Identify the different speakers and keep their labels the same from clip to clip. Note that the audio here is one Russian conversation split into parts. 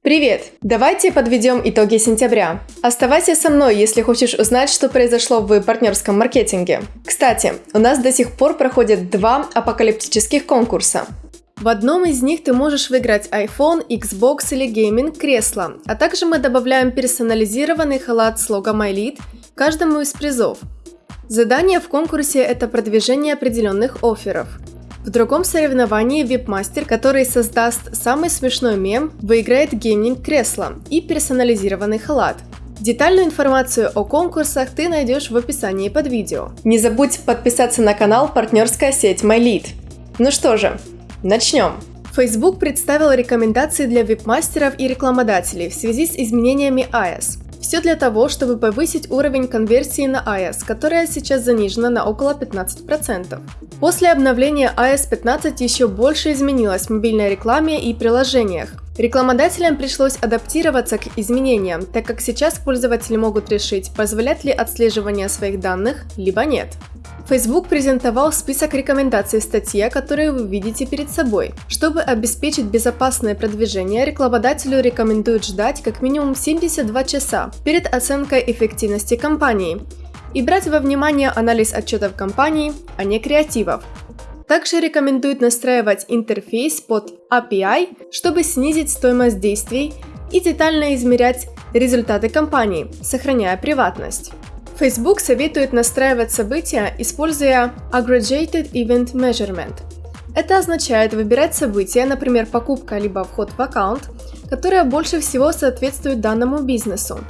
Speaker 1: Привет! Давайте подведем итоги сентября. Оставайся со мной, если хочешь узнать, что произошло в партнерском маркетинге. Кстати, у нас до сих пор проходят два апокалиптических конкурса. В одном из них ты можешь выиграть iPhone, Xbox или gaming кресло, а также мы добавляем персонализированный халат с логом iLead каждому из призов. Задание в конкурсе – это продвижение определенных офферов – в другом соревновании веб-мастер, который создаст самый смешной мем, выиграет gaming-кресло и персонализированный халат. Детальную информацию о конкурсах ты найдешь в описании под видео. Не забудь подписаться на канал партнерская сеть MyLead. Ну что же, начнем! Facebook представил рекомендации для веб-мастеров и рекламодателей в связи с изменениями iOS. Все для того, чтобы повысить уровень конверсии на iOS, которая сейчас занижена на около 15%. После обновления iOS 15 еще больше изменилось в мобильной рекламе и приложениях. Рекламодателям пришлось адаптироваться к изменениям, так как сейчас пользователи могут решить, позволят ли отслеживание своих данных, либо нет. Facebook презентовал список рекомендаций в статье, которые вы видите перед собой. Чтобы обеспечить безопасное продвижение, рекламодателю рекомендуют ждать как минимум 72 часа перед оценкой эффективности компании и брать во внимание анализ отчетов компании, а не креативов. Также рекомендуют настраивать интерфейс под API, чтобы снизить стоимость действий и детально измерять результаты компании, сохраняя приватность. Facebook советует настраивать события, используя Aggregated Event Measurement. Это означает выбирать события, например, покупка либо вход в аккаунт, которое больше всего соответствует данному бизнесу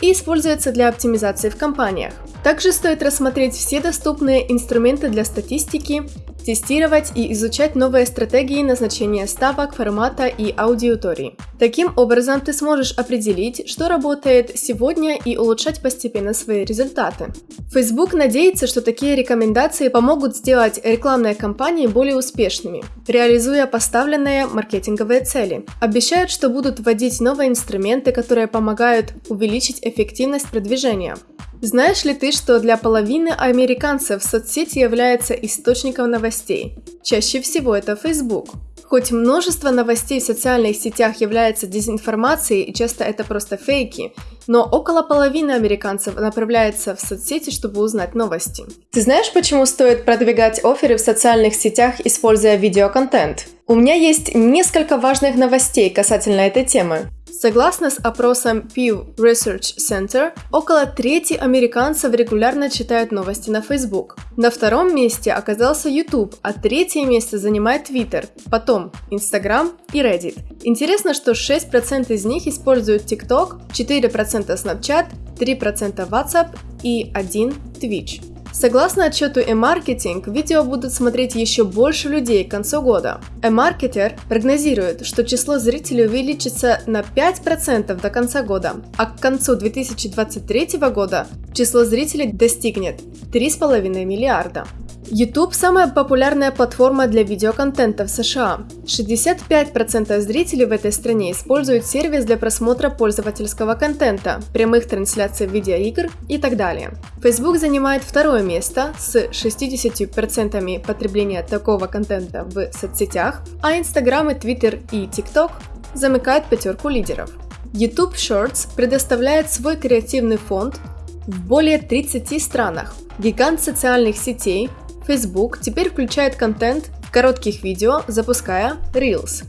Speaker 1: и используется для оптимизации в компаниях. Также стоит рассмотреть все доступные инструменты для статистики тестировать и изучать новые стратегии назначения ставок, формата и аудитории. Таким образом, ты сможешь определить, что работает сегодня и улучшать постепенно свои результаты. Facebook надеется, что такие рекомендации помогут сделать рекламные кампании более успешными, реализуя поставленные маркетинговые цели. Обещают, что будут вводить новые инструменты, которые помогают увеличить эффективность продвижения. Знаешь ли ты, что для половины американцев соцсети является источником новостей? Чаще всего это Facebook. Хоть множество новостей в социальных сетях является дезинформацией и часто это просто фейки, но около половины американцев направляется в соцсети, чтобы узнать новости. Ты знаешь, почему стоит продвигать оферы в социальных сетях, используя видеоконтент? У меня есть несколько важных новостей касательно этой темы. Согласно с опросом Pew Research Center, около трети американцев регулярно читают новости на Facebook. На втором месте оказался YouTube, а третье место занимает Twitter, потом Instagram и Reddit. Интересно, что 6% из них используют TikTok, 4% Snapchat, 3% WhatsApp и 1% Twitch. Согласно отчету e-marketing, видео будут смотреть еще больше людей к концу года. E-marketer прогнозирует, что число зрителей увеличится на 5% до конца года, а к концу 2023 года число зрителей достигнет 3,5 миллиарда. YouTube – самая популярная платформа для видеоконтента в США. 65% зрителей в этой стране используют сервис для просмотра пользовательского контента, прямых трансляций видеоигр и так далее. Facebook занимает второе место с 60% потребления такого контента в соцсетях, а Instagram и Twitter и TikTok замыкают пятерку лидеров. YouTube Shorts предоставляет свой креативный фонд в более 30 странах. Гигант социальных сетей Facebook теперь включает контент коротких видео, запуская Reels.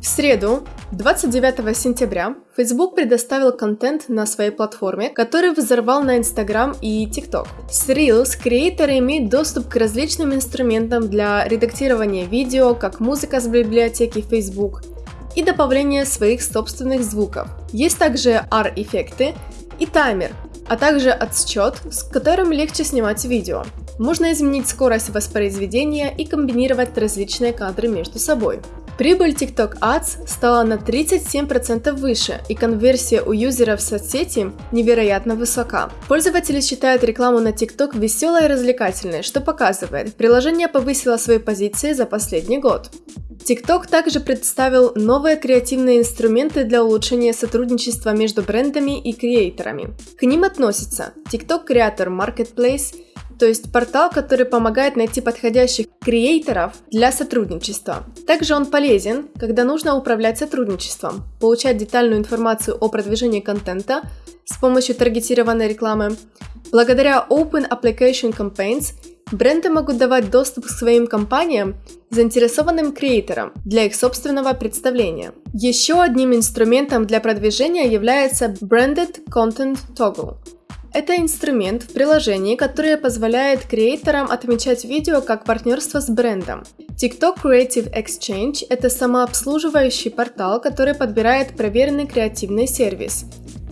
Speaker 1: В среду, 29 сентября, Facebook предоставил контент на своей платформе, который взорвал на Instagram и TikTok. С Reels креаторы имеют доступ к различным инструментам для редактирования видео, как музыка с библиотеки Facebook, и добавления своих собственных звуков. Есть также R-эффекты и таймер, а также отсчет, с которым легче снимать видео. Можно изменить скорость воспроизведения и комбинировать различные кадры между собой. Прибыль TikTok Ads стала на 37% выше, и конверсия у юзеров соцсети невероятно высока. Пользователи считают рекламу на TikTok веселой и развлекательной, что показывает, приложение повысило свои позиции за последний год. TikTok также представил новые креативные инструменты для улучшения сотрудничества между брендами и креаторами. К ним относятся TikTok Creator Marketplace, то есть портал, который помогает найти подходящих креаторов для сотрудничества. Также он полезен, когда нужно управлять сотрудничеством, получать детальную информацию о продвижении контента с помощью таргетированной рекламы. Благодаря Open Application Campaigns бренды могут давать доступ к своим компаниям заинтересованным креаторам для их собственного представления. Еще одним инструментом для продвижения является Branded Content Toggle. Это инструмент в приложении, который позволяет креаторам отмечать видео как партнерство с брендом. TikTok Creative Exchange – это самообслуживающий портал, который подбирает проверенный креативный сервис.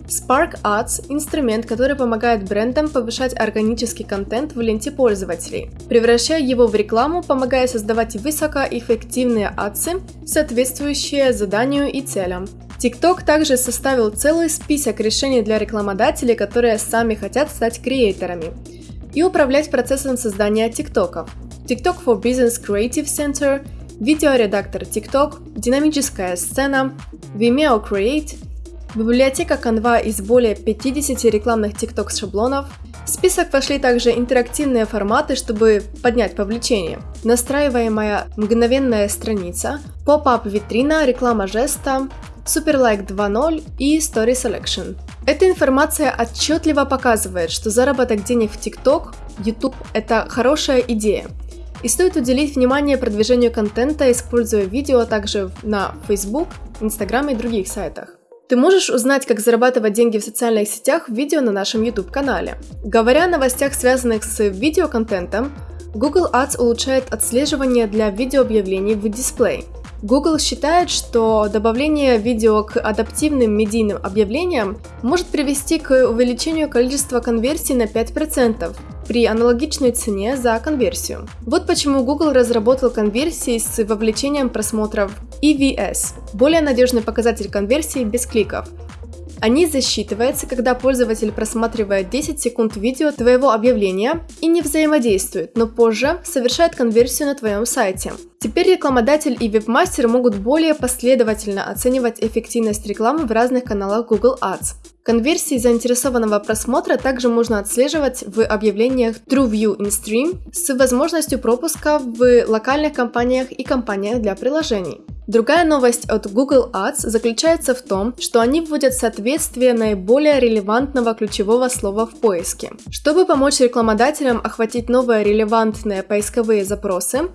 Speaker 1: Spark Ads – инструмент, который помогает брендам повышать органический контент в ленте пользователей, превращая его в рекламу, помогая создавать высокоэффективные адсы, соответствующие заданию и целям. TikTok также составил целый список решений для рекламодателей, которые сами хотят стать креаторами и управлять процессом создания TikTok. TikTok for Business Creative Center, видеоредактор TikTok, динамическая сцена, Vimeo Create, библиотека Canva из более 50 рекламных TikTok шаблонов. В список вошли также интерактивные форматы, чтобы поднять повлечение, настраиваемая мгновенная страница, поп-ап витрина, реклама жеста, Superlike 2.0 и Story Selection. Эта информация отчетливо показывает, что заработок денег в TikTok, YouTube – это хорошая идея. И стоит уделить внимание продвижению контента, используя видео также на Facebook, Instagram и других сайтах. Ты можешь узнать, как зарабатывать деньги в социальных сетях в видео на нашем YouTube-канале. Говоря о новостях, связанных с видеоконтентом, Google Ads улучшает отслеживание для видеообъявлений в дисплей. Google считает, что добавление видео к адаптивным медийным объявлениям может привести к увеличению количества конверсий на 5% при аналогичной цене за конверсию. Вот почему Google разработал конверсии с вовлечением просмотров EVS – более надежный показатель конверсии без кликов – они засчитываются, когда пользователь просматривает 10 секунд видео твоего объявления и не взаимодействует, но позже совершает конверсию на твоем сайте. Теперь рекламодатель и вебмастер могут более последовательно оценивать эффективность рекламы в разных каналах Google Ads. Конверсии заинтересованного просмотра также можно отслеживать в объявлениях TrueView InStream с возможностью пропуска в локальных компаниях и компаниях для приложений. Другая новость от Google Ads заключается в том, что они вводят соответствие наиболее релевантного ключевого слова в поиске. Чтобы помочь рекламодателям охватить новые релевантные поисковые запросы,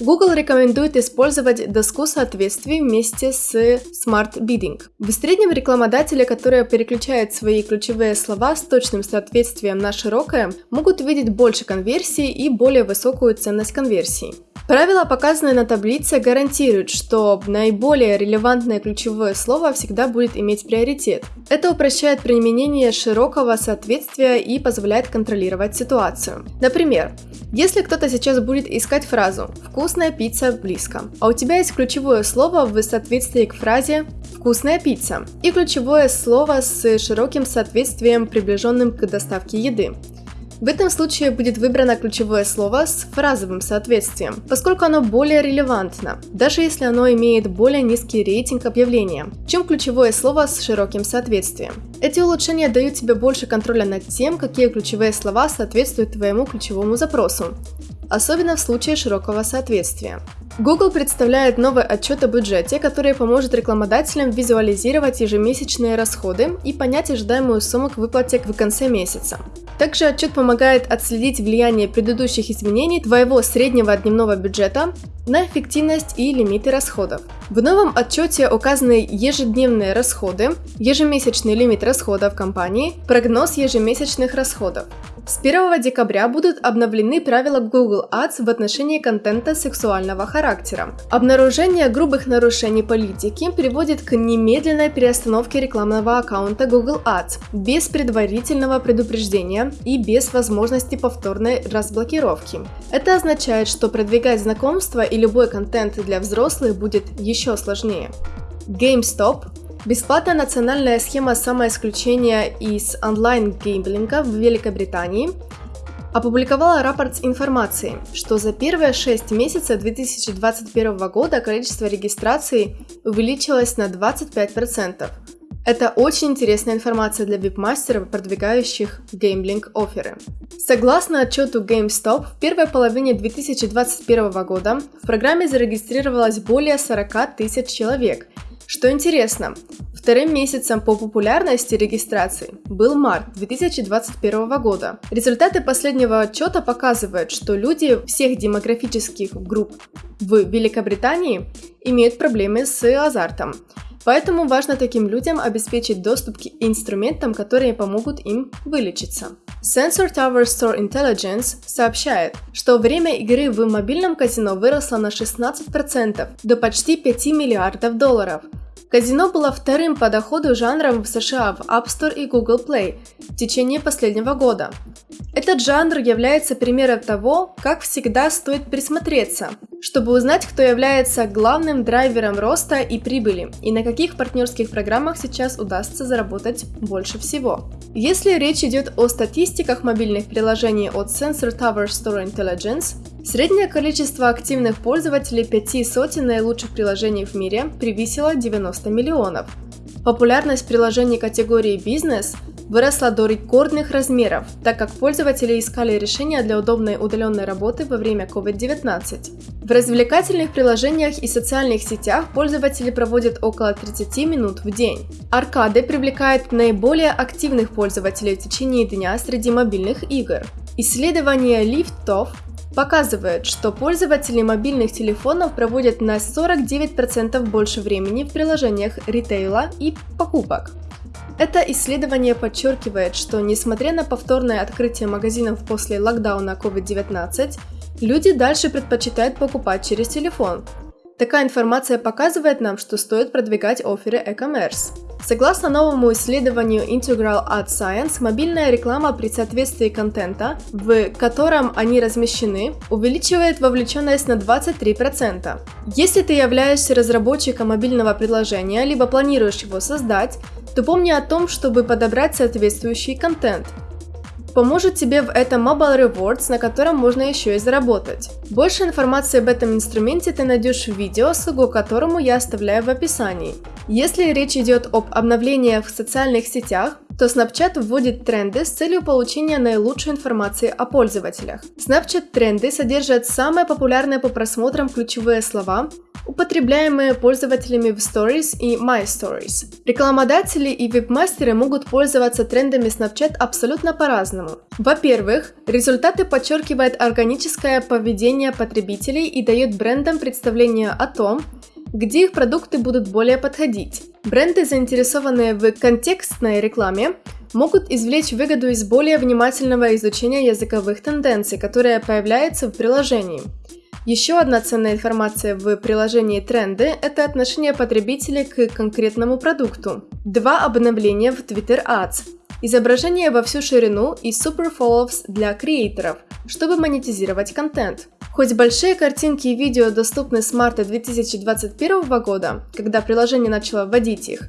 Speaker 1: Google рекомендует использовать доску соответствий вместе с Smart Bidding. В среднем рекламодатели, которые переключают свои ключевые слова с точным соответствием на широкое, могут видеть больше конверсий и более высокую ценность конверсии. Правила, показанные на таблице, гарантируют, что наиболее релевантное ключевое слово всегда будет иметь приоритет. Это упрощает применение широкого соответствия и позволяет контролировать ситуацию. Например, если кто-то сейчас будет искать фразу «вкусная пицца близко», а у тебя есть ключевое слово в соответствии к фразе «вкусная пицца» и ключевое слово с широким соответствием, приближенным к доставке еды, в этом случае будет выбрано ключевое слово с фразовым соответствием, поскольку оно более релевантно, даже если оно имеет более низкий рейтинг объявления, чем ключевое слово с широким соответствием. Эти улучшения дают тебе больше контроля над тем, какие ключевые слова соответствуют твоему ключевому запросу, особенно в случае широкого соответствия. Google представляет новый отчет о бюджете, который поможет рекламодателям визуализировать ежемесячные расходы и понять ожидаемую сумму к выплате в конце месяца. Также отчет помогает отследить влияние предыдущих изменений твоего среднего дневного бюджета на эффективность и лимиты расходов. В новом отчете указаны ежедневные расходы, ежемесячный лимит расходов компании, прогноз ежемесячных расходов. С 1 декабря будут обновлены правила Google Ads в отношении контента сексуального характера. Обнаружение грубых нарушений политики приводит к немедленной переостановке рекламного аккаунта Google Ads без предварительного предупреждения и без возможности повторной разблокировки. Это означает, что продвигать знакомства и любой контент для взрослых будет еще сложнее. GameStop Бесплатная национальная схема самоисключения из онлайн-геймблинга в Великобритании опубликовала рапорт с информацией, что за первые 6 месяцев 2021 года количество регистраций увеличилось на 25%, Это очень интересная информация для вип-мастеров, продвигающих геймлинг-оферы. Согласно отчету GameStop, в первой половине 2021 года в программе зарегистрировалось более 40 тысяч человек. Что интересно, Вторым месяцем по популярности регистрации был март 2021 года. Результаты последнего отчета показывают, что люди всех демографических групп в Великобритании имеют проблемы с азартом. Поэтому важно таким людям обеспечить доступ к инструментам, которые помогут им вылечиться. Sensor Tower Store Intelligence сообщает, что время игры в мобильном казино выросло на 16% до почти 5 миллиардов долларов – Казино было вторым по доходу жанром в США в App Store и Google Play в течение последнего года. Этот жанр является примером того, как всегда стоит присмотреться, чтобы узнать, кто является главным драйвером роста и прибыли, и на каких партнерских программах сейчас удастся заработать больше всего. Если речь идет о статистиках мобильных приложений от Sensor Tower Store Intelligence, среднее количество активных пользователей пяти сотен наилучших приложений в мире превысило 90 миллионов. Популярность приложений категории «Бизнес» выросла до рекордных размеров, так как пользователи искали решения для удобной удаленной работы во время COVID-19. В развлекательных приложениях и социальных сетях пользователи проводят около 30 минут в день. Аркады привлекают наиболее активных пользователей в течение дня среди мобильных игр. Исследование лифтов показывает, что пользователи мобильных телефонов проводят на 49% больше времени в приложениях ритейла и покупок. Это исследование подчеркивает, что несмотря на повторное открытие магазинов после локдауна COVID-19, люди дальше предпочитают покупать через телефон. Такая информация показывает нам, что стоит продвигать оферы e-commerce. Согласно новому исследованию Integral Ad Science, мобильная реклама при соответствии контента, в котором они размещены, увеличивает вовлеченность на 23%. Если ты являешься разработчиком мобильного приложения, либо планируешь его создать, то помни о том, чтобы подобрать соответствующий контент. Поможет тебе в этом Mobile Rewards, на котором можно еще и заработать. Больше информации об этом инструменте ты найдешь в видео, ссылку к которому я оставляю в описании. Если речь идет об обновлениях в социальных сетях, то Snapchat вводит тренды с целью получения наилучшей информации о пользователях. Snapchat тренды содержат самые популярные по просмотрам ключевые слова, употребляемые пользователями в Stories и My Stories. Рекламодатели и веб-мастеры могут пользоваться трендами Snapchat абсолютно по-разному. Во-первых, результаты подчеркивают органическое поведение потребителей и дают брендам представление о том, где их продукты будут более подходить. Бренды, заинтересованные в контекстной рекламе, могут извлечь выгоду из более внимательного изучения языковых тенденций, которые появляются в приложении. Еще одна ценная информация в приложении тренды – это отношение потребителей к конкретному продукту. Два обновления в Twitter Ads. Изображение во всю ширину и Super Follows для креаторов, чтобы монетизировать контент. Хоть большие картинки и видео доступны с марта 2021 года, когда приложение начало вводить их,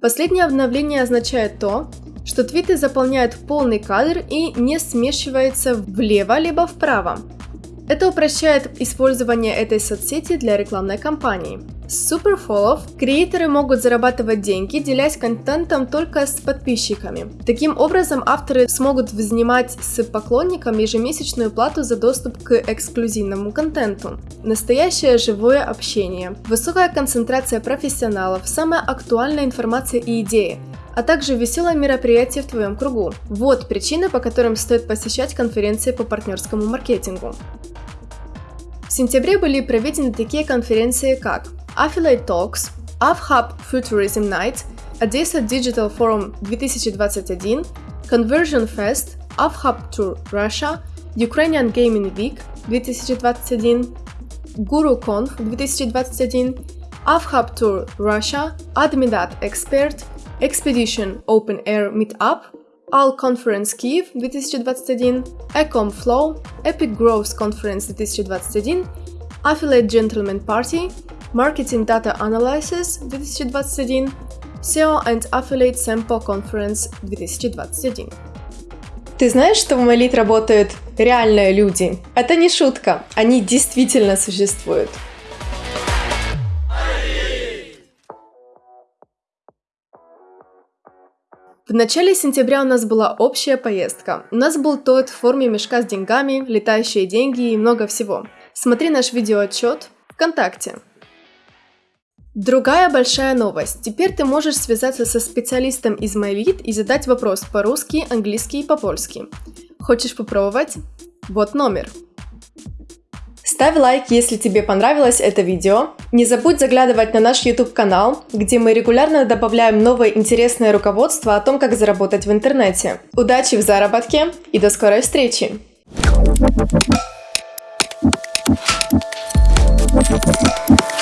Speaker 1: последнее обновление означает то, что твиты заполняют полный кадр и не смешиваются влево либо вправо. Это упрощает использование этой соцсети для рекламной кампании. С суперфоллов креаторы могут зарабатывать деньги, делясь контентом только с подписчиками. Таким образом, авторы смогут взимать с поклонниками ежемесячную плату за доступ к эксклюзивному контенту. Настоящее живое общение, высокая концентрация профессионалов, самая актуальная информация и идеи – а также веселое мероприятие в твоем кругу. Вот причины, по которым стоит посещать конференции по партнерскому маркетингу. В сентябре были проведены такие конференции, как Affiliate Talks, AvHub Futurism Night, Odessa Digital Forum 2021, Conversion Fest, AvHub Tour Russia, Ukrainian Gaming Week 2021, GuruConf 2021, AvHub Tour Russia, Admidat Expert, Expedition Open Air Meetup, All Conference Kiev 2021, Ecom Flow, Epic Growth Conference 2021, Affiliate Gentleman Party, Marketing Data Analysis 2021, SEO and Affiliate Sample Conference 2021.
Speaker 2: Ты знаешь, что в Молит работают реальные люди? Это не шутка, они действительно существуют.
Speaker 1: В начале сентября у нас была общая поездка. У нас был торт в форме мешка с деньгами, летающие деньги и много всего. Смотри наш видеоотчет ВКонтакте. Другая большая новость. Теперь ты можешь связаться со специалистом из MyLead и задать вопрос по-русски, английски и по-польски. Хочешь попробовать? Вот номер. Ставь лайк, если тебе понравилось это видео. Не забудь заглядывать на наш YouTube канал, где мы регулярно добавляем новое интересное руководство о том, как заработать в интернете. Удачи в заработке и до скорой встречи! Thank you.